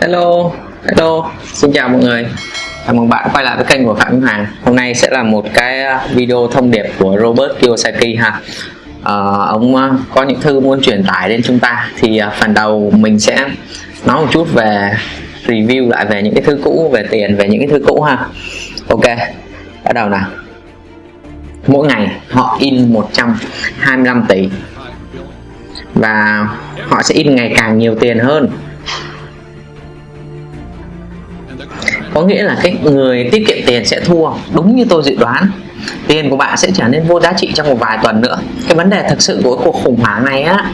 Hello, hello, xin chào mọi người. Chào mừng bạn quay lại với kênh của Phạm Minh Hoàng Hôm nay sẽ là một cái à, video thông điệp của Robert Kiyosaki ha. Ờ, à, Ông có những thư muốn truyền tải đến chúng ta Thì à, phần đầu mình sẽ nói một chút về review lại về những cái thư cũ Về tiền, về những cái thư cũ ha. Ok, bắt đầu nào. Mỗi ngày họ in 125 tỷ Và họ sẽ in ngày càng nhiều tiền hơn. Có nghĩa là cái người tiết kiệm tiền sẽ thua đúng như tôi dự đoán. Tiền của bạn sẽ trở nên vô giá trị trong một vài tuần nữa. Cái vấn đề thực sự của cuộc khủng hoảng này á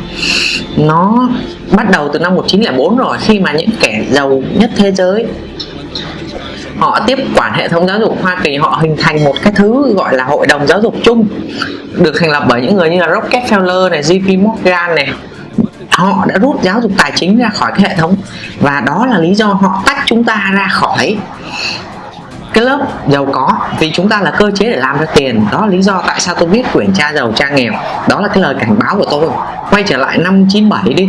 nó bắt đầu từ năm 1904 rồi khi mà những kẻ giàu nhất thế giới họ tiếp quản hệ thống giáo dục Hoa Kỳ họ hình thành một cái thứ gọi là hội đồng giáo dục chung được thành lập bởi những người như là Rockefeller này, JP Morgan này họ đã rút giáo dục tài chính ra khỏi cái hệ thống và đó là lý do họ tách chúng ta ra khỏi cái lớp giàu có. Vì chúng ta là cơ chế để làm ra tiền, đó là lý do tại sao tôi viết quyển cha giàu, cha nghèo. Đó là cái lời cảnh báo của tôi. Quay trở lại năm 97 đi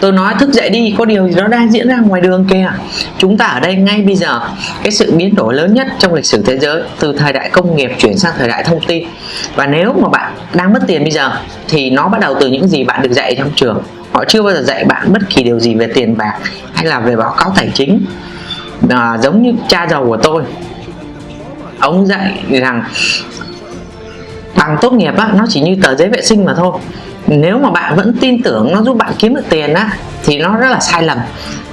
tôi nói thức dậy đi có điều gì đó đang diễn ra ngoài đường kìa. Chúng ta ở đây ngay bây giờ cái sự biến đổi lớn nhất trong lịch sử thế giới từ thời đại công nghiệp chuyển sang thời đại thông tin. Và nếu mà bạn đang mất tiền bây giờ thì nó bắt đầu từ những gì bạn được dạy trong trường. Họ chưa bao giờ dạy bạn bất kỳ điều gì về tiền bạc hay là về báo cáo tài chính. À, giống như cha giàu của tôi. Ông dạy rằng bằng tốt nghiệp á, nó chỉ như tờ giấy vệ sinh mà thôi nếu mà bạn vẫn tin tưởng nó giúp bạn kiếm được tiền á thì nó rất là sai lầm.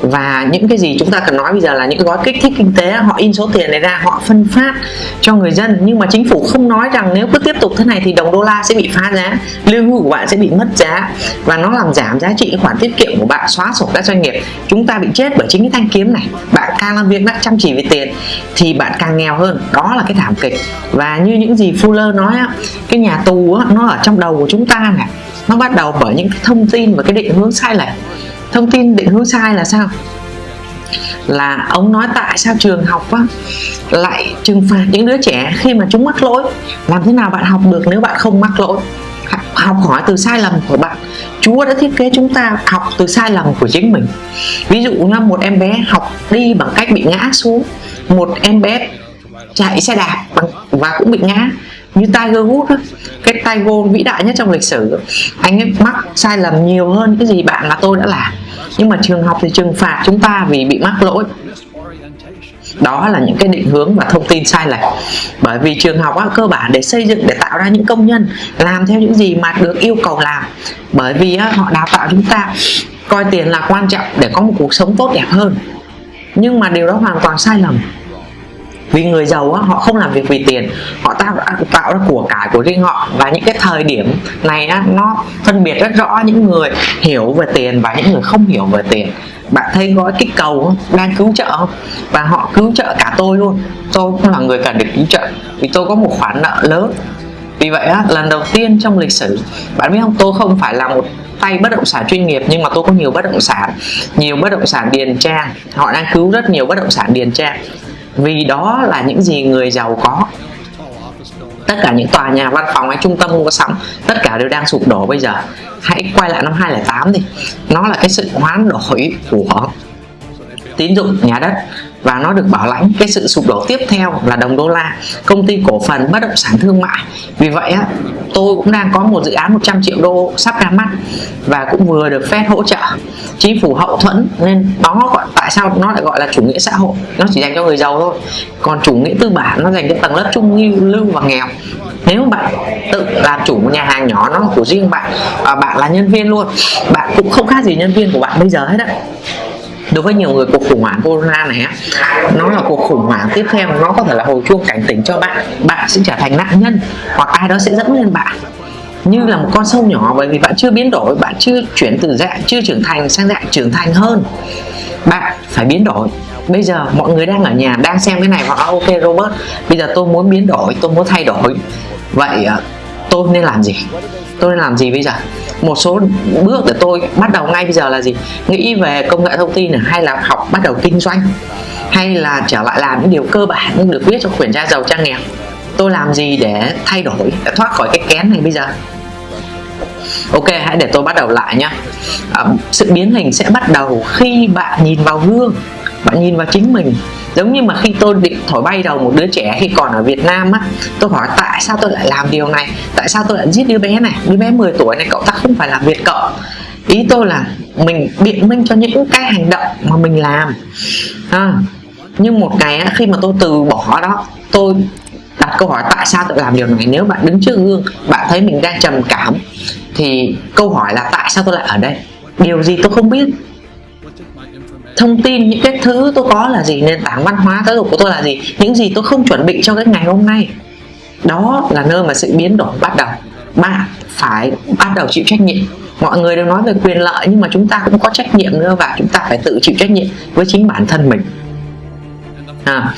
Và những cái gì chúng ta cần nói bây giờ là những gói kích thích kinh tế họ in số tiền này ra họ phân phát cho người dân. Nhưng mà chính phủ không nói rằng nếu cứ tiếp tục thế này thì đồng đô la sẽ bị phá giá lương hưu của bạn sẽ bị mất giá. Và nó làm giảm giá trị khoản tiết kiệm của bạn xóa sổ các doanh nghiệp. Chúng ta bị chết bởi chính cái thanh kiếm này. Bạn càng làm việc đã chăm chỉ về tiền thì bạn càng nghèo hơn. Đó là cái thảm kịch. Và như những gì Fuller nói á, cái nhà tù á, nó ở trong đầu của chúng ta này nó bắt đầu bởi những thông tin và cái định hướng sai lệch. Thông tin định hướng sai là sao? Là ông nói tại sao trường học á, lại trừng phạt những đứa trẻ khi mà chúng mắc lỗi. Làm thế nào bạn học được nếu bạn không mắc lỗi? Học hỏi từ sai lầm của bạn. Chúa đã thiết kế chúng ta học từ sai lầm của chính mình. Ví dụ như một em bé học đi bằng cách bị ngã xuống. Một em bé chạy xe đạp và cũng bị ngã như Tiger Woods đó, cái Tiger vĩ đại nhất trong lịch sử. Anh ấy mắc sai lầm nhiều hơn cái gì bạn là tôi đã làm. Nhưng mà trường học thì trừng phạt chúng ta vì bị mắc lỗi. Đó là những cái định hướng và thông tin sai lệch. Bởi vì trường học á, cơ bản để xây dựng để tạo ra những công nhân làm theo những gì mà được yêu cầu làm. Bởi vì á, họ đào tạo chúng ta coi tiền là quan trọng để có một cuộc sống tốt đẹp hơn. Nhưng mà điều đó hoàn toàn sai lầm vì người giàu á, họ không làm việc vì tiền. Họ tạo tạo ra của cải của riêng họ. Và những cái thời điểm này á, nó phân biệt rất rõ những người hiểu về tiền và những người không hiểu về tiền. Bạn thấy gói kích cầu đang cứu trợ không? Và họ cứu trợ cả tôi luôn. Tôi cũng là người cần được cứu trợ. Vì tôi có một khoản nợ lớn. Vì vậy á, lần đầu tiên trong lịch sử bạn biết không? Tôi không phải là một tay bất động sản chuyên nghiệp nhưng mà tôi có nhiều bất động sản. Nhiều bất động sản điền trang. Họ đang cứu rất nhiều bất động sản điền trang vì đó là những gì người giàu có. Tất cả những tòa nhà, văn phòng hay trung tâm mua sắm, tất cả đều đang sụp đổ bây giờ. Hãy quay lại năm 2008 đi. Nó là cái sự hoán đổi của tín dụng nhà đất và nó được bảo lãnh. Cái sự sụp đổ tiếp theo là đồng đô la. Công ty cổ phần bất động sản thương mại. Vì vậy á, tôi cũng đang có một dự án 100 triệu đô sắp ra mắt và cũng vừa được phép hỗ trợ. Chính phủ hậu thuẫn nên đó gọi, tại sao nó lại gọi là chủ nghĩa xã hội? Nó chỉ dành cho người giàu thôi. Còn chủ nghĩa tư bản nó dành cho tầng lớp trung lưu và nghèo. Nếu bạn tự làm chủ một nhà hàng nhỏ nó là của riêng bạn, và bạn là nhân viên luôn. Bạn cũng không khác gì nhân viên của bạn bây giờ hết á đối với nhiều người, cuộc khủng hoảng corona này nó là cuộc khủng hoảng tiếp theo nó có thể là hồi chuông cảnh tỉnh cho bạn. Bạn sẽ trở thành nạn nhân hoặc ai đó sẽ dẫn lên bạn. Như là một con sâu nhỏ, bởi vì bạn chưa biến đổi, bạn chưa chuyển từ dạng, chưa trưởng thành sang dạng trưởng thành hơn. Bạn phải biến đổi. Bây giờ mọi người đang ở nhà, đang xem cái này và à, ok Robert bây giờ tôi muốn biến đổi, tôi muốn thay đổi. Vậy à, tôi nên làm gì? Tôi nên làm gì bây giờ? Một số bước để tôi bắt đầu ngay bây giờ là gì? Nghĩ về công nghệ thông tin này, hay là học bắt đầu kinh doanh hay là trở lại làm những điều cơ bản được viết trong quyển cha giàu trang nghèo tôi làm gì để thay đổi để thoát khỏi cái kén này bây giờ? Ok hãy để tôi bắt đầu lại nhé à, ờ, sự biến hình sẽ bắt đầu khi bạn nhìn vào gương bạn nhìn vào chính mình giống như mà khi tôi định thổi bay đầu một đứa trẻ khi còn ở Việt Nam á tôi hỏi tại sao tôi lại làm điều này? Tại sao tôi lại giết đứa bé này? Đứa bé 10 tuổi này cậu ta không phải là việt cậu. Ý tôi là mình biện minh cho những cái hành động mà mình làm. À, nhưng một ngày á, khi mà tôi từ bỏ đó tôi đặt câu hỏi tại sao tôi làm điều này? Nếu bạn đứng trước gương bạn thấy mình đang trầm cảm thì câu hỏi là tại sao tôi lại ở đây? Điều gì tôi không biết thông tin những cái thứ tôi có là gì nền tảng văn hóa giáo dục của tôi là gì những gì tôi không chuẩn bị cho cái ngày hôm nay. Đó là nơi mà sự biến đổi bắt đầu. Bạn phải bắt đầu chịu trách nhiệm. Mọi người đều nói về quyền lợi nhưng mà chúng ta cũng có trách nhiệm nữa và chúng ta phải tự chịu trách nhiệm với chính bản thân mình. À,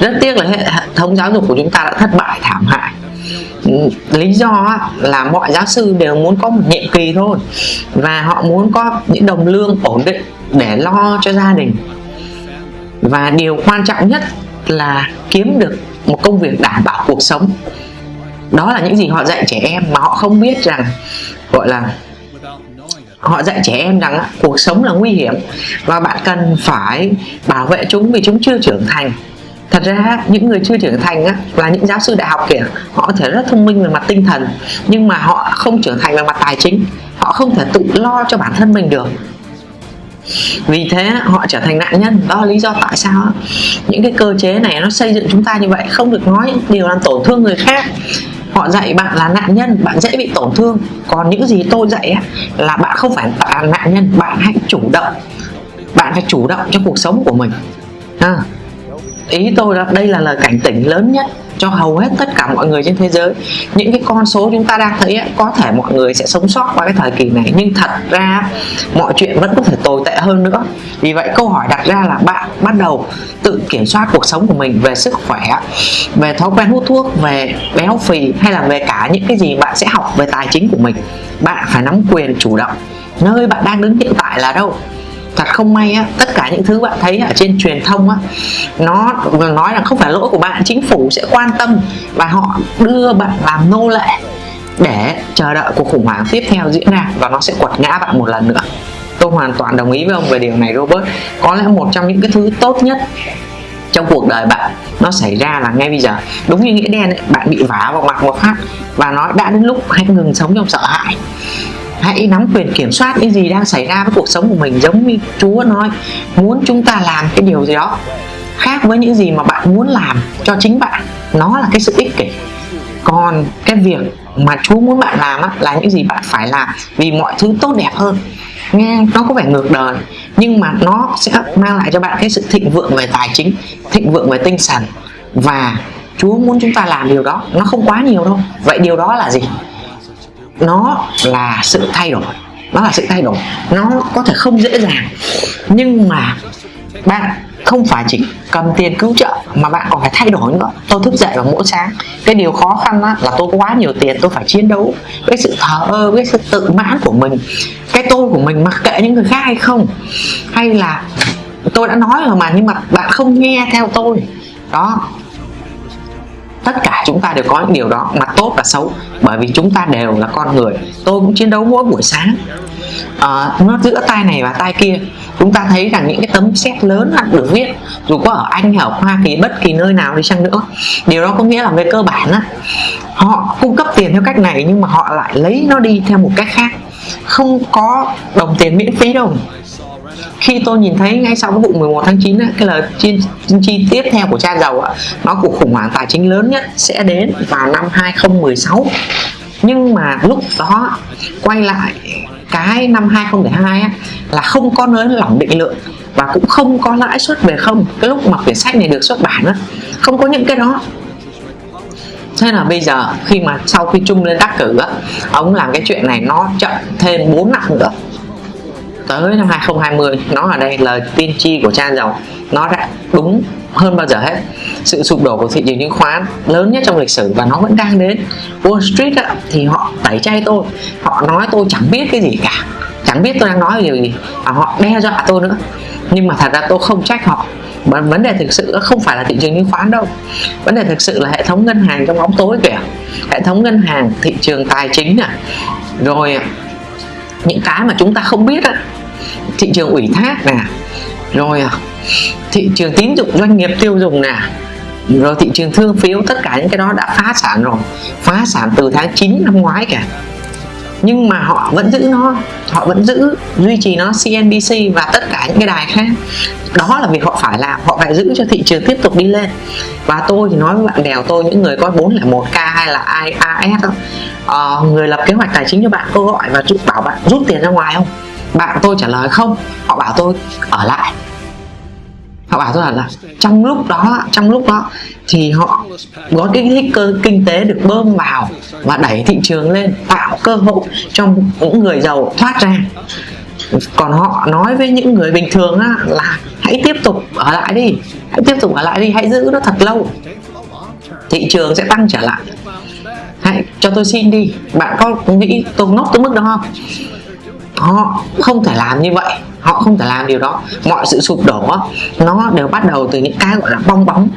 rất tiếc là hệ thống giáo dục của chúng ta đã thất bại thảm hại. Lý do là mọi giáo sư đều muốn có một nhiệm kỳ thôi. Và họ muốn có những đồng lương ổn định để lo cho gia đình. Và điều quan trọng nhất là kiếm được một công việc đảm bảo cuộc sống. Đó là những gì họ dạy trẻ em mà họ không biết rằng gọi là họ dạy trẻ em rằng cuộc sống là nguy hiểm và bạn cần phải bảo vệ chúng vì chúng chưa trưởng thành. Thật ra những người chưa trưởng thành á, là những giáo sư đại học kìa họ có thể rất thông minh về mặt tinh thần nhưng mà họ không trưởng thành về mặt tài chính. Họ không thể tự lo cho bản thân mình được vì thế họ trở thành nạn nhân. Đó là lý do tại sao những cái cơ chế này nó xây dựng chúng ta như vậy không được nói điều làm tổn thương người khác. Họ dạy bạn là nạn nhân bạn dễ bị tổn thương. Còn những gì tôi dạy là bạn không phải là nạn nhân bạn hãy chủ động. Bạn phải chủ động cho cuộc sống của mình. À, ý tôi là đây là lời cảnh tỉnh lớn nhất cho hầu hết tất cả mọi người trên thế giới. Những cái con số chúng ta đang thấy ấy, có thể mọi người sẽ sống sót qua cái thời kỳ này. Nhưng thật ra mọi chuyện vẫn có thể tồi tệ hơn nữa. Vì vậy câu hỏi đặt ra là bạn bắt đầu tự kiểm soát cuộc sống của mình về sức khỏe về thói quen hút thuốc về béo phì hay là về cả những cái gì bạn sẽ học về tài chính của mình. Bạn phải nắm quyền chủ động. Nơi bạn đang đứng hiện tại là đâu? Thật không may á tất cả những thứ bạn thấy ở trên truyền thông á nó nói là không phải lỗi của bạn chính phủ sẽ quan tâm và họ đưa bạn làm nô lệ để chờ đợi cuộc khủng hoảng tiếp theo diễn ra và nó sẽ quật ngã bạn một lần nữa. Tôi hoàn toàn đồng ý với ông về điều này Robert. Có lẽ một trong những cái thứ tốt nhất trong cuộc đời bạn nó xảy ra là ngay bây giờ. Đúng như nghĩa đen ấy, bạn bị vả vào mặt một phát và nói đã đến lúc hãy ngừng sống trong sợ hãi hãy nắm quyền kiểm soát những gì đang xảy ra với cuộc sống của mình giống như Chúa nói muốn chúng ta làm cái điều gì đó khác với những gì mà bạn muốn làm cho chính bạn. Nó là cái sự ích kỷ. Còn cái việc mà Chúa muốn bạn làm á, là những gì bạn phải làm vì mọi thứ tốt đẹp hơn. Nghe nó có vẻ ngược đời nhưng mà nó sẽ mang lại cho bạn cái sự thịnh vượng về tài chính thịnh vượng về tinh thần. Và Chúa muốn chúng ta làm điều đó nó không quá nhiều đâu. Vậy điều đó là gì? Nó là sự thay đổi. Nó là sự thay đổi. Nó có thể không dễ dàng. Nhưng mà bạn không phải chỉ cầm tiền cứu trợ mà bạn còn phải thay đổi nữa. Tôi thức dậy vào mỗi sáng. Cái điều khó khăn đó là tôi có quá nhiều tiền, tôi phải chiến đấu với sự thờ ơ, với sự tự mãn của mình. Cái tôi của mình mặc kệ những người khác hay không? Hay là tôi đã nói rồi mà, nhưng mà bạn không nghe theo tôi? Đó tất cả chúng ta đều có những điều đó mặt tốt và xấu bởi vì chúng ta đều là con người. Tôi cũng chiến đấu mỗi buổi sáng. À, nó giữa tay này và tay kia chúng ta thấy rằng những cái tấm xét lớn được viết dù có ở Anh ở Hoa Kỳ bất kỳ nơi nào đi chăng nữa điều đó có nghĩa là về cơ bản á họ cung cấp tiền theo cách này nhưng mà họ lại lấy nó đi theo một cách khác. Không có đồng tiền miễn phí đâu khi tôi nhìn thấy ngay sau cái vụ 11 tháng 9 cái lời chi, chi tiếp theo của cha giàu á, nó cuộc khủng hoảng tài chính lớn nhất sẽ đến vào năm 2016 nhưng mà lúc đó quay lại cái năm 2002 á, là không có nới lỏng định lượng và cũng không có lãi suất về không. Cái lúc mà quyển sách này được xuất bản á, không có những cái đó. Thế là bây giờ khi mà sau khi Trung lên đắc cử á, ông làm cái chuyện này nó chậm thêm 4 năm nữa tới năm 2020 nó ở đây lời tiên tri của cha giàu nó đã đúng hơn bao giờ hết. Sự sụp đổ của thị trường chứng khoán lớn nhất trong lịch sử và nó vẫn đang đến. Wall Street á, thì họ tẩy chay tôi họ nói tôi chẳng biết cái gì cả chẳng biết tôi đang nói điều gì và họ đe dọa tôi nữa. Nhưng mà thật ra tôi không trách họ. Vấn đề thực sự không phải là thị trường chứng khoán đâu. Vấn đề thực sự là hệ thống ngân hàng trong bóng tối kìa. Hệ thống ngân hàng thị trường tài chính nè. Rồi những cái mà chúng ta không biết á thị trường ủy thác nè rồi à, thị trường tín dụng doanh nghiệp tiêu dùng nè rồi thị trường thương phiếu tất cả những cái đó đã phá sản rồi phá sản từ tháng 9 năm ngoái cả nhưng mà họ vẫn giữ nó họ vẫn giữ duy trì nó CNBC và tất cả những cái đài khác. Đó là việc họ phải làm họ phải giữ cho thị trường tiếp tục đi lên. Và tôi thì nói với bạn bè tôi những người có 401k hay là IAS đó, ờ, uh, người lập kế hoạch tài chính cho bạn cô gọi và bảo bạn rút tiền ra ngoài không? Bạn tôi trả lời không họ bảo tôi ở lại. Họ bảo tôi là trong lúc đó trong lúc đó thì họ có cái thích cơ kinh tế được bơm vào và đẩy thị trường lên tạo cơ hội cho những người giàu thoát ra. Còn họ nói với những người bình thường á, là hãy tiếp tục ở lại đi hãy tiếp tục ở lại đi hãy giữ nó thật lâu. Thị trường sẽ tăng trở lại. Hãy cho tôi xin đi bạn có nghĩ tôi nốt tới mức đó không? Họ không thể làm như vậy. Họ không thể làm điều đó. Mọi sự sụp đổ, nó đều bắt đầu từ những cái gọi là bong bóng.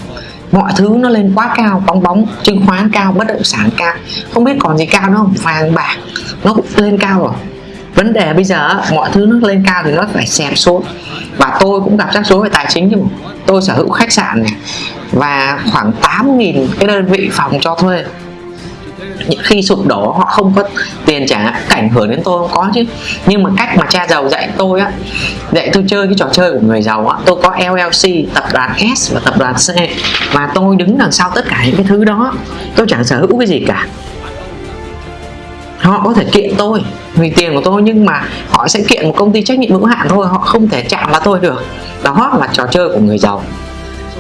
Mọi thứ nó lên quá cao, bong bóng, chứng khoán cao, bất động sản cao. Không biết còn gì cao nữa không? Vàng, bạc, nó cũng lên cao rồi. Vấn đề bây giờ, mọi thứ nó lên cao thì nó phải xẹp xuống. Và tôi cũng gặp rắc rối về tài chính chứ tôi sở hữu khách sạn này và khoảng 8.000 cái đơn vị phòng cho thuê khi sụp đổ họ không có tiền trả cảnh hưởng đến tôi không có chứ. Nhưng mà cách mà cha giàu dạy tôi á, dạy tôi chơi cái trò chơi của người giàu á, tôi có LLC tập đoàn S và tập đoàn C. Và tôi đứng đằng sau tất cả những cái thứ đó, tôi chẳng sở hữu cái gì cả. Họ có thể kiện tôi vì tiền của tôi, nhưng mà họ sẽ kiện một công ty trách nhiệm hữu hạn thôi, họ không thể chạm vào tôi được. Đó là trò chơi của người giàu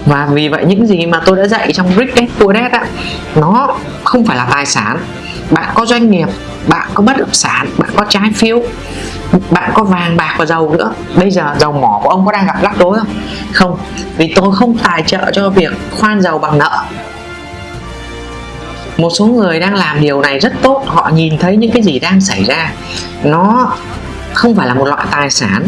và vì vậy những gì mà tôi đã dạy trong Rich Dad Poor Dad á, nó không phải là tài sản. Bạn có doanh nghiệp, bạn có bất động sản, bạn có trái phiếu, bạn có vàng, bạc và dầu nữa. Bây giờ dầu mỏ của ông có đang gặp rắc rối không? Không, vì tôi không tài trợ cho việc khoan dầu bằng nợ. Một số người đang làm điều này rất tốt, họ nhìn thấy những cái gì đang xảy ra. Nó không phải là một loại tài sản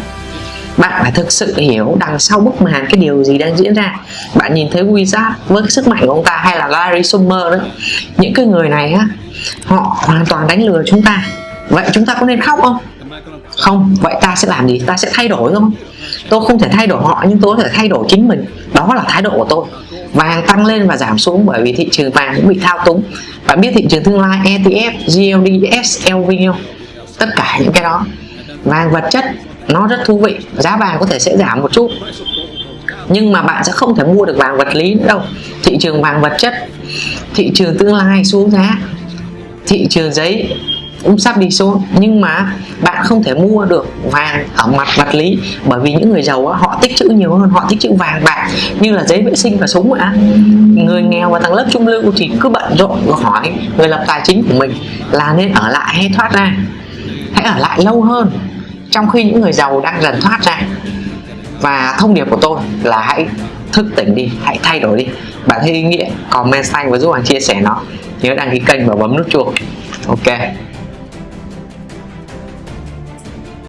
bạn phải thực sự hiểu đằng sau bức màn cái điều gì đang diễn ra. Bạn nhìn thấy Wizard với sức mạnh của ông ta hay là Larry Summer đó. Những cái người này á họ hoàn toàn đánh lừa chúng ta. Vậy chúng ta có nên khóc không? Không vậy ta sẽ làm gì? Ta sẽ thay đổi không? Tôi không thể thay đổi họ nhưng tôi có thể thay đổi chính mình. Đó là thái độ của tôi. Vàng tăng lên và giảm xuống bởi vì thị trường vàng cũng bị thao túng. Bạn biết thị trường tương lai ETF, GLD, SLV không? Tất cả những cái đó. Vàng vật chất nó rất thú vị. Giá vàng có thể sẽ giảm một chút. Nhưng mà bạn sẽ không thể mua được vàng vật lý nữa đâu. Thị trường vàng vật chất thị trường tương lai xuống giá thị trường giấy cũng sắp đi xuống. Nhưng mà bạn không thể mua được vàng ở mặt vật lý bởi vì những người giàu á, họ tích trữ nhiều hơn họ tích trữ vàng bạc như là giấy vệ sinh và súng ạ. Người nghèo và tầng lớp trung lưu thì cứ bận rộn và hỏi người lập tài chính của mình là nên ở lại hay thoát ra? Hãy ở lại lâu hơn trong khi những người giàu đang dần thoát ra. Và thông điệp của tôi là hãy thức tỉnh đi, hãy thay đổi đi. Bạn thấy ý nghĩa comment xanh và giúp bạn chia sẻ nó. Nhớ đăng ký kênh và bấm nút chuông. Ok.